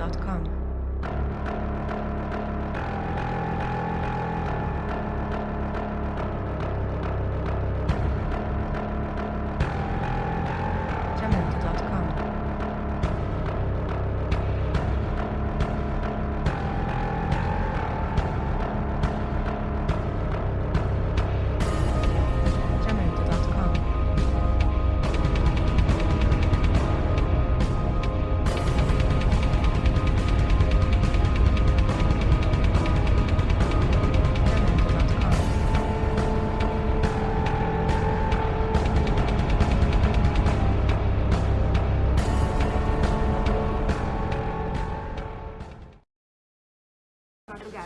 gmail.com.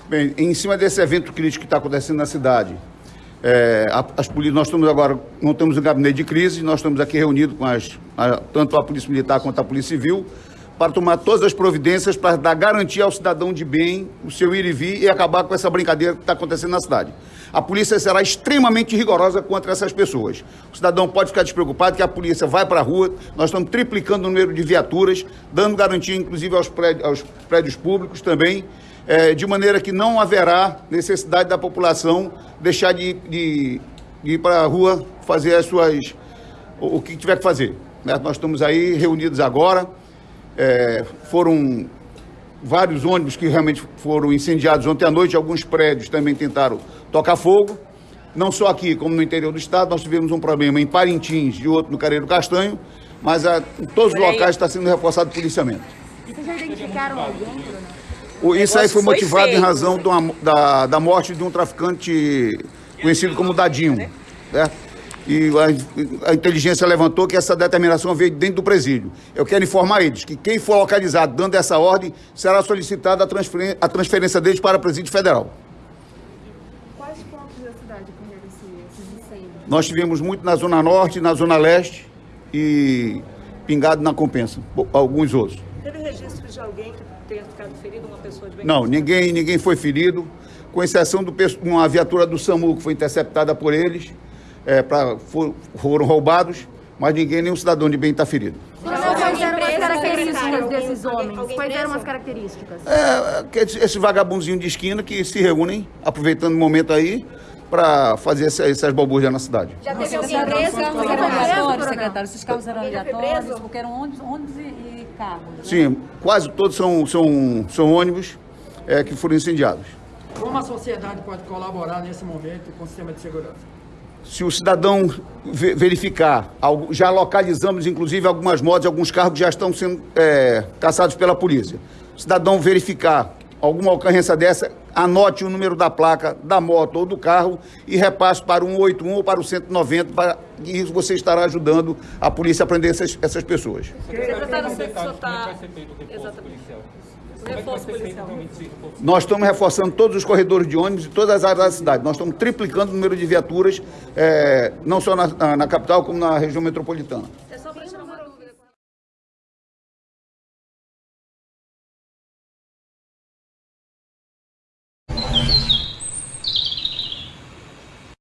Bem, em cima desse evento crítico que está acontecendo na cidade, é, as nós estamos agora, montamos um gabinete de crise, nós estamos aqui reunidos com as, a- tanto a Polícia Militar quanto a Polícia Civil, para tomar todas as providências para dar garantia ao cidadão de bem, o seu ir e vir e acabar com essa brincadeira que está acontecendo na cidade. A polícia será extremamente rigorosa contra essas pessoas. O cidadão pode ficar despreocupado que a polícia vai para a rua, nós estamos triplicando o número de viaturas, dando garantia inclusive aos prédios, aos prédios públicos também, eh, de maneira que não haverá necessidade da população deixar de, de- de ir para a rua fazer as suas. o, o que tiver que fazer. né? Nós estamos aí reunidos agora. eh, foram vários ônibus que realmente foram incendiados ontem à noite, alguns prédios também tentaram tocar fogo. Não só aqui, como no interior do estado, nós tivemos um problema em Parintins e outro no Careiro Castanho, mas ah, em todos os locais está sendo reforçado o policiamento. Vocês já identificaram alguém, Bruno? O- Isso aí foi motivado em razão uma- da, da morte de um traficante conhecido como Dadinho. Certo? E a, a inteligência levantou que essa determinação veio dentro do presídio. Eu quero informar eles que quem for localizado dando essa ordem será solicitada a, transferen- a transferência deles para o presídio federal. Quais pontos da cidade ocorreram esse- esses incêndios? Nós tivemos muito na Zona Norte, na Zona Leste e pingado na Compensa, alguns outros. Teve registro de alguém que tenha ficado ferido, uma pessoa de bem? Não, ninguém, ninguém foi ferido, com exceção de uma viatura do SAMU que foi interceptada por eles, é, pra, for- foram roubados, mas ninguém, nenhum cidadão de bem está ferido. Quais eram as características desses homens? Quais eram as características? É, esses esses vagabundinhos de esquina que se reúnem, aproveitando o momento aí, para fazer essa- essas balbúrdias na cidade. Já teve Esses alguém carros preso? secretário. Esses carros eram aleatórios, porque eram ônibus, ônibus e, e carros. né? Sim, quase todos são, são, são ônibus é, que foram incendiados. Como a sociedade pode colaborar nesse momento com o sistema de segurança? Se o cidadão ve- verificar, algo- já localizamos inclusive algumas motos, alguns carros que já estão sendo é, caçados pela polícia. O cidadão verificar alguma ocorrência dessa, anote o número da placa da moto ou do carro e repasse para o 181 ou para o 190, para, e isso você estará ajudando a polícia a prender essas, essas pessoas. Secretário, você só está... Exatamente. O reforço policial. Nós estamos reforçando todos os corredores de ônibus e todas as áreas da cidade. Nós estamos triplicando o número de viaturas, é, não só na, na- na capital, como na região metropolitana.